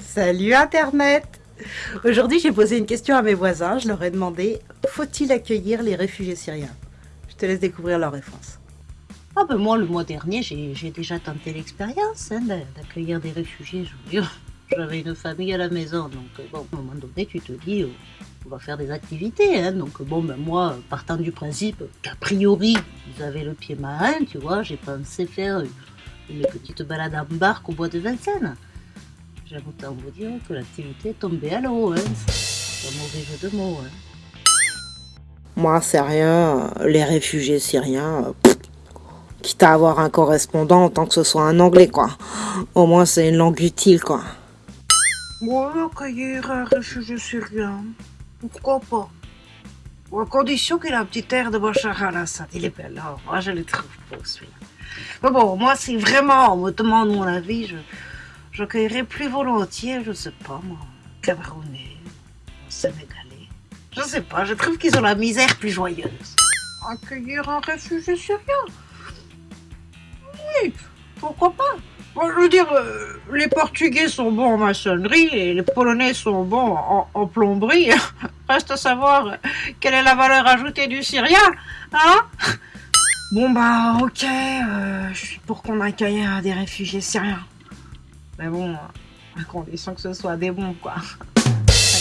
Salut Internet Aujourd'hui, j'ai posé une question à mes voisins. Je leur ai demandé faut-il accueillir les réfugiés syriens? Je te laisse découvrir leur réponse. Ah ben moi, le mois dernier, j'ai déjà tenté l'expérience hein, d'accueillir des réfugiés. J'avais une famille à la maison, donc euh, à un moment donné, tu te dis, euh, on va faire des activités. Hein, donc bon, ben moi, partant du principe qu'a priori, vous avez le pied marin, tu vois, j'ai pensé faire une petite balade en barque au bois de Vincennes. J'aime autant vous dire que l'activité est tombée à l'eau, hein. C'est un mauvais jeu de mots, hein. Moi, c'est rien, les réfugiés syriens, quitte à avoir un correspondant, tant que ce soit un anglais, quoi. Au moins, c'est une langue utile, quoi. Moi, accueillir un réfugié syrien, pourquoi pas? À condition qu'il ait un petit air de Bachar al-Assad. Il est bel, hein. moi je le trouve beau celui-là. Mais bon, moi, si vraiment on me demande mon avis, je, J'accueillerais plus volontiers, je sais pas moi, Camerounais, Sénégalais. Je sais pas, je trouve qu'ils ont la misère plus joyeuse. Accueillir un réfugié syrien Oui, pourquoi pas Je veux dire, euh, les Portugais sont bons en maçonnerie et les Polonais sont bons en, plomberie. Reste à savoir quelle est la valeur ajoutée du Syrien, hein Bon bah ok, euh, je suis pour qu'on accueille des réfugiés syriens. Mais bon, à condition que ce soit des bons, quoi. T'as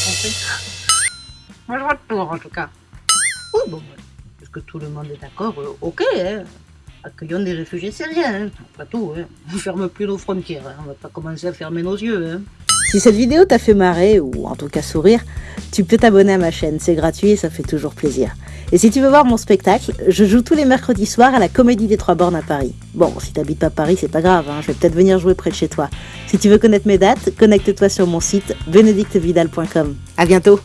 compris Moi, je vois le tour, en tout cas. Oui, bon, est-ce que tout le monde est d'accord euh, Ok, hein. Accueillons des réfugiés syriens, hein. Tout, hein. On ferme plus nos frontières, hein. On va pas commencer à fermer nos yeux, hein. Si cette vidéo t'a fait marrer, ou en tout cas sourire, tu peux t'abonner à ma chaîne, c'est gratuit et ça fait toujours plaisir. Et si tu veux voir mon spectacle, je joue tous les mercredis soirs à la Comédie des Trois Bornes à Paris. Bon, si t'habites pas Paris, c'est pas grave, hein, je vais peut-être venir jouer près de chez toi. Si tu veux connaître mes dates, connecte-toi sur mon site benedictevidal.com. À bientôt